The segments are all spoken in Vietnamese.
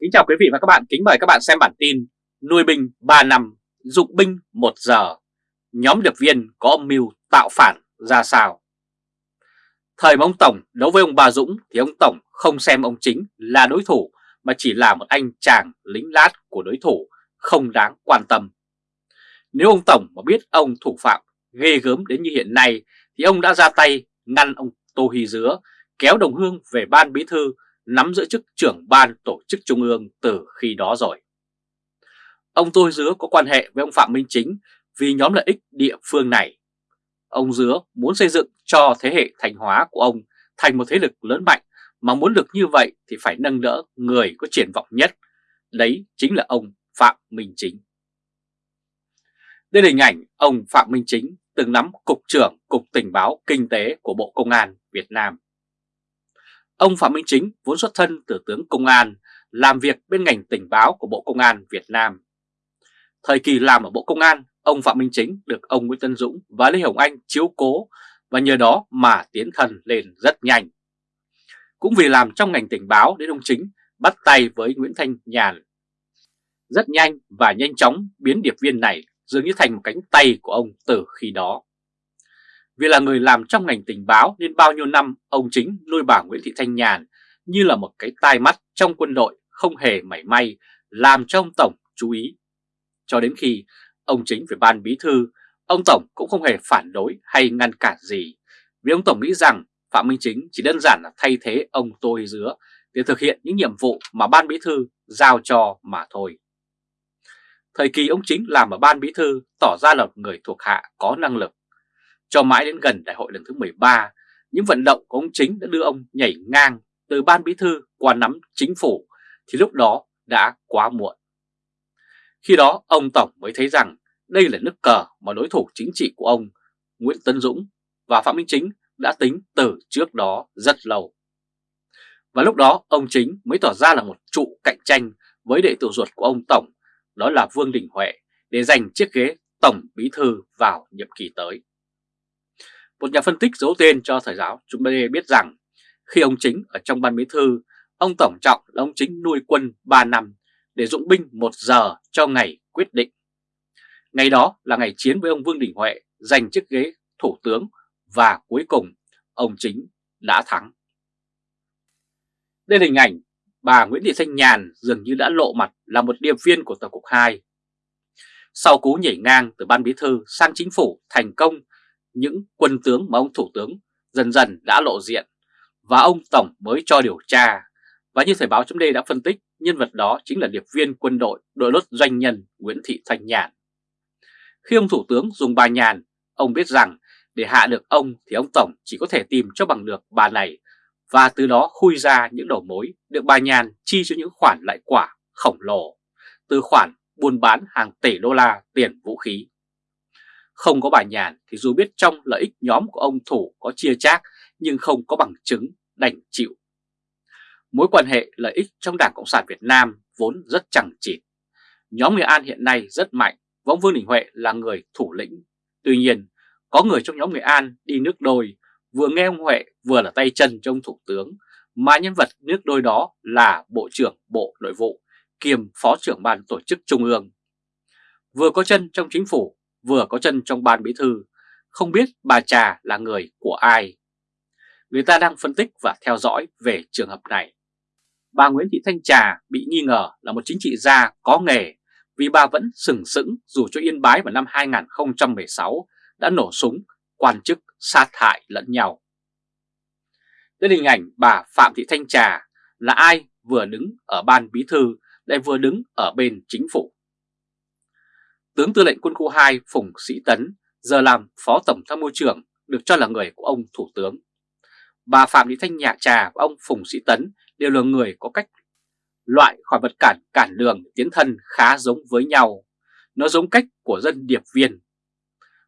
Kính chào quý vị và các bạn, kính mời các bạn xem bản tin Nuôi binh 3 năm, dụng binh 1 giờ. Nhóm điệp viên có âm mưu tạo phản ra sao? Thời mà ông Tổng đấu với ông Bà Dũng thì ông Tổng không xem ông Chính là đối thủ Mà chỉ là một anh chàng lính lát của đối thủ không đáng quan tâm. Nếu ông Tổng mà biết ông thủ phạm ghê gớm đến như hiện nay Thì ông đã ra tay ngăn ông Tô Hy Dứa kéo đồng hương về ban bí thư nắm giữ chức trưởng ban tổ chức trung ương từ khi đó rồi. Ông Tôi Dứa có quan hệ với ông Phạm Minh Chính vì nhóm lợi ích địa phương này. Ông Dứa muốn xây dựng cho thế hệ thành hóa của ông thành một thế lực lớn mạnh, mà muốn được như vậy thì phải nâng đỡ người có triển vọng nhất. Đấy chính là ông Phạm Minh Chính. Đây là hình ảnh ông Phạm Minh Chính từng nắm Cục trưởng Cục Tình báo Kinh tế của Bộ Công an Việt Nam. Ông Phạm Minh Chính vốn xuất thân từ tướng công an, làm việc bên ngành tình báo của Bộ Công an Việt Nam. Thời kỳ làm ở Bộ Công an, ông Phạm Minh Chính được ông Nguyễn Tân Dũng và Lê Hồng Anh chiếu cố và nhờ đó mà tiến thần lên rất nhanh. Cũng vì làm trong ngành tình báo đến ông Chính bắt tay với Nguyễn Thanh Nhàn. Rất nhanh và nhanh chóng biến điệp viên này dường như thành một cánh tay của ông từ khi đó. Vì là người làm trong ngành tình báo nên bao nhiêu năm ông chính nuôi bà Nguyễn Thị Thanh Nhàn như là một cái tai mắt trong quân đội không hề mảy may làm cho ông Tổng chú ý. Cho đến khi ông chính về ban bí thư, ông Tổng cũng không hề phản đối hay ngăn cản gì. Vì ông Tổng nghĩ rằng Phạm Minh Chính chỉ đơn giản là thay thế ông Tôi Dứa để thực hiện những nhiệm vụ mà ban bí thư giao cho mà thôi. Thời kỳ ông Chính làm ở ban bí thư tỏ ra là một người thuộc hạ có năng lực, cho mãi đến gần đại hội lần thứ 13, những vận động của ông Chính đã đưa ông nhảy ngang từ ban bí thư qua nắm chính phủ thì lúc đó đã quá muộn. Khi đó ông Tổng mới thấy rằng đây là nước cờ mà đối thủ chính trị của ông Nguyễn Tân Dũng và Phạm Minh Chính đã tính từ trước đó rất lâu. Và lúc đó ông Chính mới tỏ ra là một trụ cạnh tranh với đệ tử ruột của ông Tổng, đó là Vương Đình Huệ, để giành chiếc ghế Tổng Bí Thư vào nhiệm kỳ tới. Một nhà phân tích giấu tên cho thời giáo chúng ta biết rằng khi ông Chính ở trong ban bí thư, ông Tổng Trọng là ông Chính nuôi quân 3 năm để dụng binh 1 giờ cho ngày quyết định. Ngày đó là ngày chiến với ông Vương Đình Huệ giành chiếc ghế thủ tướng và cuối cùng ông Chính đã thắng. Đây là hình ảnh bà Nguyễn Thị Thanh Nhàn dường như đã lộ mặt là một điệp viên của Tổng cục 2. Sau cú nhảy ngang từ ban bí thư sang chính phủ thành công những quân tướng mà ông Thủ tướng dần dần đã lộ diện và ông Tổng mới cho điều tra. Và như Thời báo chấm đã phân tích, nhân vật đó chính là điệp viên quân đội đội lốt doanh nhân Nguyễn Thị Thanh Nhàn. Khi ông Thủ tướng dùng bà Nhàn, ông biết rằng để hạ được ông thì ông Tổng chỉ có thể tìm cho bằng được bà này và từ đó khui ra những đầu mối được bà Nhàn chi cho những khoản lại quả khổng lồ, từ khoản buôn bán hàng tỷ đô la tiền vũ khí. Không có bà Nhàn thì dù biết trong lợi ích nhóm của ông Thủ có chia chác nhưng không có bằng chứng đành chịu. Mối quan hệ lợi ích trong Đảng Cộng sản Việt Nam vốn rất chẳng chịt. Nhóm người An hiện nay rất mạnh và ông Vương Đình Huệ là người thủ lĩnh. Tuy nhiên, có người trong nhóm người An đi nước đôi vừa nghe ông Huệ vừa là tay chân trong Thủ tướng mà nhân vật nước đôi đó là Bộ trưởng Bộ Nội vụ kiêm Phó trưởng Ban Tổ chức Trung ương. Vừa có chân trong chính phủ vừa có chân trong ban bí thư, không biết bà Trà là người của ai. Người ta đang phân tích và theo dõi về trường hợp này. Bà Nguyễn Thị Thanh Trà bị nghi ngờ là một chính trị gia có nghề vì bà vẫn sừng sững dù cho Yên Bái vào năm 2016 đã nổ súng quan chức sát hại lẫn nhau. Đến hình ảnh bà Phạm Thị Thanh Trà là ai vừa đứng ở ban bí thư lại vừa đứng ở bên chính phủ. Tướng tư lệnh quân khu 2 Phùng Sĩ Tấn giờ làm Phó Tổng tham mưu trưởng được cho là người của ông Thủ tướng. Bà Phạm Thị Thanh Nhạ Trà và ông Phùng Sĩ Tấn đều là người có cách loại khỏi vật cản cản đường tiến thân khá giống với nhau. Nó giống cách của dân điệp viên.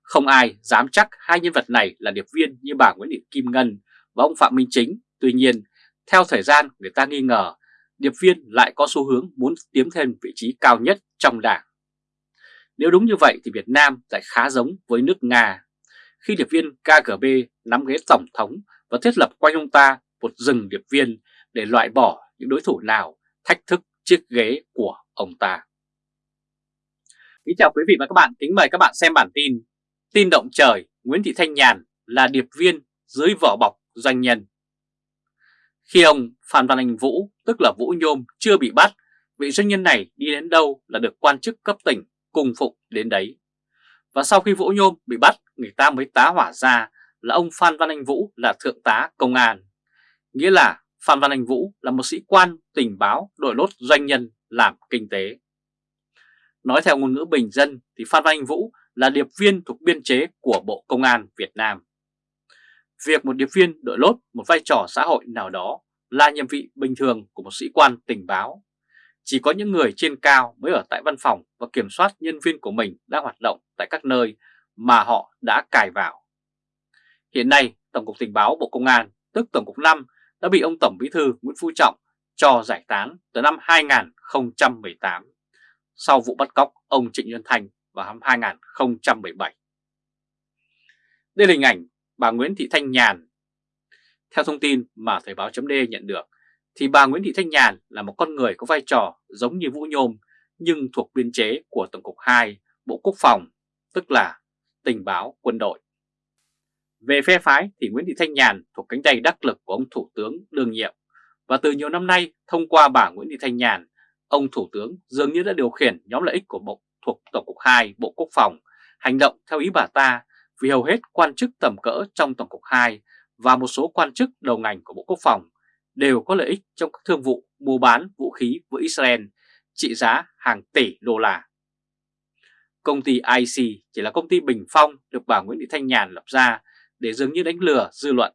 Không ai dám chắc hai nhân vật này là điệp viên như bà Nguyễn Thị Kim Ngân và ông Phạm Minh Chính. Tuy nhiên, theo thời gian người ta nghi ngờ điệp viên lại có xu hướng muốn tiếm thêm vị trí cao nhất trong đảng. Nếu đúng như vậy thì Việt Nam lại khá giống với nước Nga. Khi điệp viên KGB nắm ghế tổng thống và thiết lập quanh ông ta một rừng điệp viên để loại bỏ những đối thủ nào thách thức chiếc ghế của ông ta. Kính chào quý vị và các bạn, kính mời các bạn xem bản tin Tin động trời Nguyễn Thị Thanh Nhàn là điệp viên dưới vỏ bọc doanh nhân. Khi ông Phan Văn Anh Vũ, tức là Vũ Nhôm, chưa bị bắt, vị doanh nhân này đi đến đâu là được quan chức cấp tỉnh cung phục đến đấy. Và sau khi Vũ Nhôm bị bắt, người ta mới tá hỏa ra là ông Phan Văn Anh Vũ là thượng tá công an. Nghĩa là Phan Văn Anh Vũ là một sĩ quan tình báo đội lốt doanh nhân làm kinh tế. Nói theo ngôn ngữ bình dân thì Phan Văn Anh Vũ là điệp viên thuộc biên chế của Bộ Công an Việt Nam. Việc một điệp viên đội lốt một vai trò xã hội nào đó là nhiệm vị bình thường của một sĩ quan tình báo. Chỉ có những người trên cao mới ở tại văn phòng và kiểm soát nhân viên của mình đang hoạt động tại các nơi mà họ đã cài vào. Hiện nay, Tổng cục Tình báo Bộ Công an, tức Tổng cục 5, đã bị ông Tổng Bí thư Nguyễn Phú Trọng cho giải tán từ năm 2018 sau vụ bắt cóc ông Trịnh Nhân Thành vào năm 2017. Đây là hình ảnh bà Nguyễn Thị Thanh Nhàn. Theo thông tin mà Thời báo chấm nhận được, thì bà Nguyễn Thị Thanh Nhàn là một con người có vai trò giống như Vũ Nhôm nhưng thuộc biên chế của Tổng cục 2 Bộ Quốc phòng, tức là tình báo quân đội. Về phe phái thì Nguyễn Thị Thanh Nhàn thuộc cánh tay đắc lực của ông Thủ tướng đương nhiệm và từ nhiều năm nay thông qua bà Nguyễn Thị Thanh Nhàn, ông Thủ tướng dường như đã điều khiển nhóm lợi ích của Bộ thuộc Tổng cục 2 Bộ Quốc phòng hành động theo ý bà ta vì hầu hết quan chức tầm cỡ trong Tổng cục 2 và một số quan chức đầu ngành của Bộ Quốc phòng đều có lợi ích trong các thương vụ mua bán vũ khí với Israel trị giá hàng tỷ đô la. Công ty IC chỉ là công ty bình phong được bà Nguyễn Thị Thanh Nhàn lập ra để dường như đánh lừa dư luận.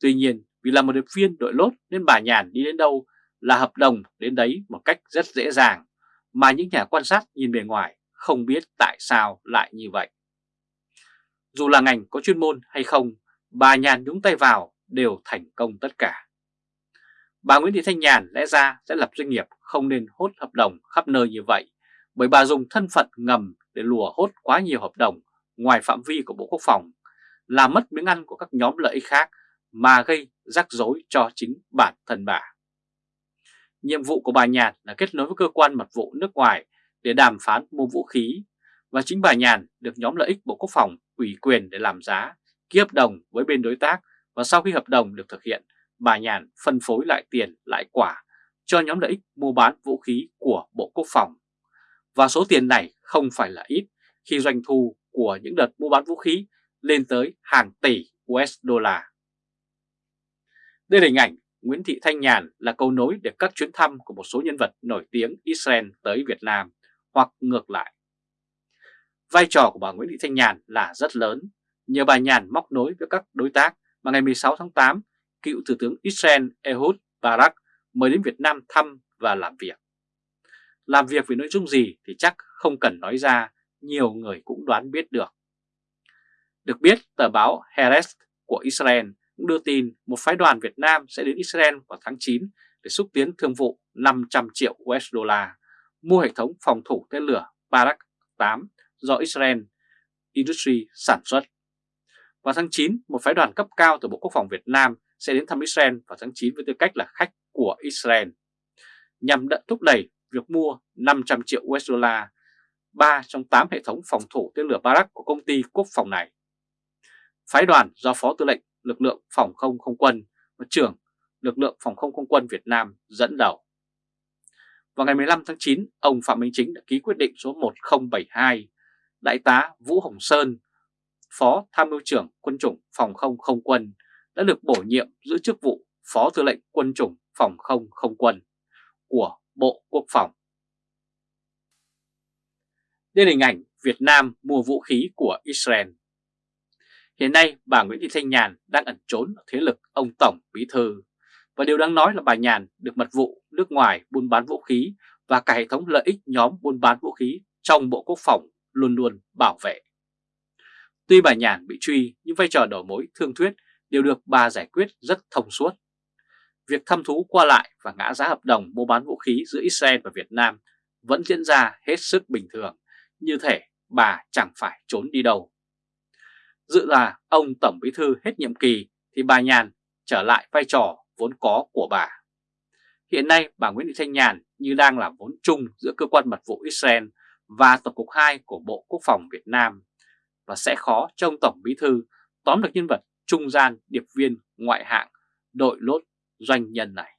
Tuy nhiên vì là một điệp viên đội lốt nên bà Nhàn đi đến đâu là hợp đồng đến đấy một cách rất dễ dàng mà những nhà quan sát nhìn bề ngoài không biết tại sao lại như vậy. Dù là ngành có chuyên môn hay không, bà Nhàn nhúng tay vào đều thành công tất cả. Bà Nguyễn Thị Thanh Nhàn lẽ ra sẽ lập doanh nghiệp không nên hốt hợp đồng khắp nơi như vậy, bởi bà dùng thân phận ngầm để lùa hốt quá nhiều hợp đồng ngoài phạm vi của Bộ Quốc phòng, làm mất miếng ăn của các nhóm lợi ích khác mà gây rắc rối cho chính bản thân bà. Nhiệm vụ của bà Nhàn là kết nối với cơ quan mật vụ nước ngoài để đàm phán mua vũ khí và chính bà Nhàn được nhóm lợi ích Bộ Quốc phòng ủy quyền để làm giá, ký hợp đồng với bên đối tác và sau khi hợp đồng được thực hiện, bà Nhàn phân phối lại tiền lại quả cho nhóm lợi ích mua bán vũ khí của Bộ Quốc phòng. Và số tiền này không phải là ít khi doanh thu của những đợt mua bán vũ khí lên tới hàng tỷ USD. Đây là hình ảnh Nguyễn Thị Thanh Nhàn là câu nối để các chuyến thăm của một số nhân vật nổi tiếng Israel tới Việt Nam hoặc ngược lại. Vai trò của bà Nguyễn Thị Thanh Nhàn là rất lớn, nhờ bà Nhàn móc nối với các đối tác mà ngày 16 tháng 8, cựu Thủ tướng Israel Ehud Barak mời đến Việt Nam thăm và làm việc. Làm việc về nội dung gì thì chắc không cần nói ra, nhiều người cũng đoán biết được. Được biết, tờ báo Haaretz của Israel cũng đưa tin một phái đoàn Việt Nam sẽ đến Israel vào tháng 9 để xúc tiến thương vụ 500 triệu USD mua hệ thống phòng thủ tên lửa Barak 8 do Israel Industry sản xuất. Vào tháng 9, một phái đoàn cấp cao từ Bộ Quốc phòng Việt Nam sẽ đến thăm Israel vào tháng 9 với tư cách là khách của Israel, nhằm đận thúc đẩy việc mua 500 triệu USD, 3 trong 8 hệ thống phòng thủ tên lửa Barak của công ty quốc phòng này. Phái đoàn do Phó Tư lệnh lực lượng phòng không không quân và trưởng lực lượng phòng không không quân Việt Nam dẫn đầu. Vào ngày 15 tháng 9, ông Phạm Minh Chính đã ký quyết định số 1072, Đại tá Vũ Hồng Sơn, Phó Tham mưu trưởng quân chủng phòng không không quân đã được bổ nhiệm giữ chức vụ Phó Tư lệnh quân chủng phòng không không quân của Bộ Quốc phòng. Đây là hình ảnh Việt Nam mua vũ khí của Israel. Hiện nay, bà Nguyễn Thị Thanh Nhàn đang ẩn trốn ở thế lực ông Tổng Bí Thư. Và điều đáng nói là bà Nhàn được mật vụ nước ngoài buôn bán vũ khí và cả hệ thống lợi ích nhóm buôn bán vũ khí trong Bộ Quốc phòng luôn luôn bảo vệ. Tuy bà Nhàn bị truy, nhưng vai trò đầu mối thương thuyết đều được bà giải quyết rất thông suốt. Việc thăm thú qua lại và ngã giá hợp đồng mua bán vũ khí giữa Israel và Việt Nam vẫn diễn ra hết sức bình thường, như thể bà chẳng phải trốn đi đâu. Dự là ông Tổng Bí Thư hết nhiệm kỳ thì bà Nhàn trở lại vai trò vốn có của bà. Hiện nay bà Nguyễn Thị Thanh Nhàn như đang là vốn chung giữa cơ quan mật vụ Israel và Tổng cục 2 của Bộ Quốc phòng Việt Nam và sẽ khó cho ông Tổng Bí Thư tóm được nhân vật trung gian điệp viên ngoại hạng đội lốt doanh nhân này.